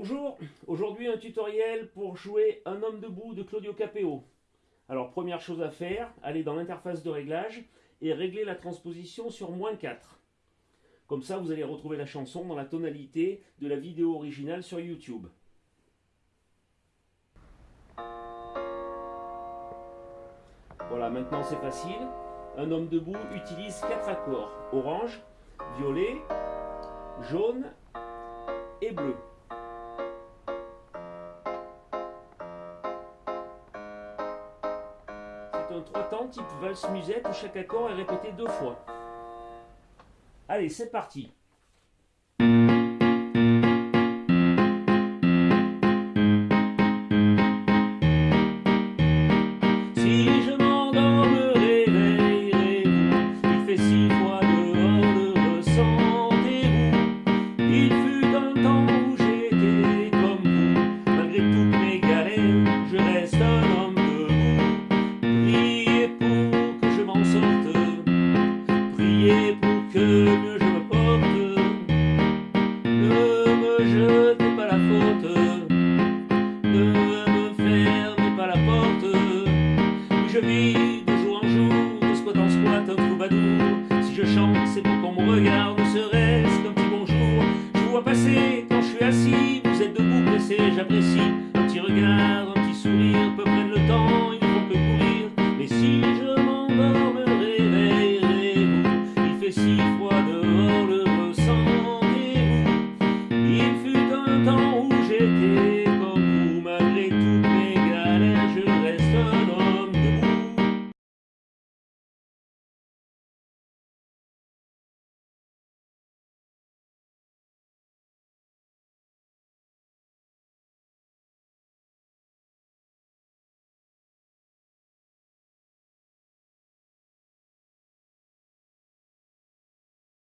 Bonjour, aujourd'hui un tutoriel pour jouer Un homme debout de Claudio Capeo. Alors première chose à faire, aller dans l'interface de réglage et régler la transposition sur moins 4. Comme ça vous allez retrouver la chanson dans la tonalité de la vidéo originale sur YouTube. Voilà, maintenant c'est facile. Un homme debout utilise quatre accords. Orange, violet, jaune et bleu. Trois temps type valse musette où chaque accord est répété deux fois. Allez, c'est parti mieux je me porte. Ne me jetez pas la faute. Ne me fermez pas la porte. Je vis de jour en jour, de squat en squat, un troubadour. Si je chante, c'est pour qu'on me regarde, serait-ce qu'un petit bonjour. Je vous vois passer quand je suis assis, vous êtes debout pressé, j'apprécie. Un petit regard, un petit sourire, peu près le temps. Oh.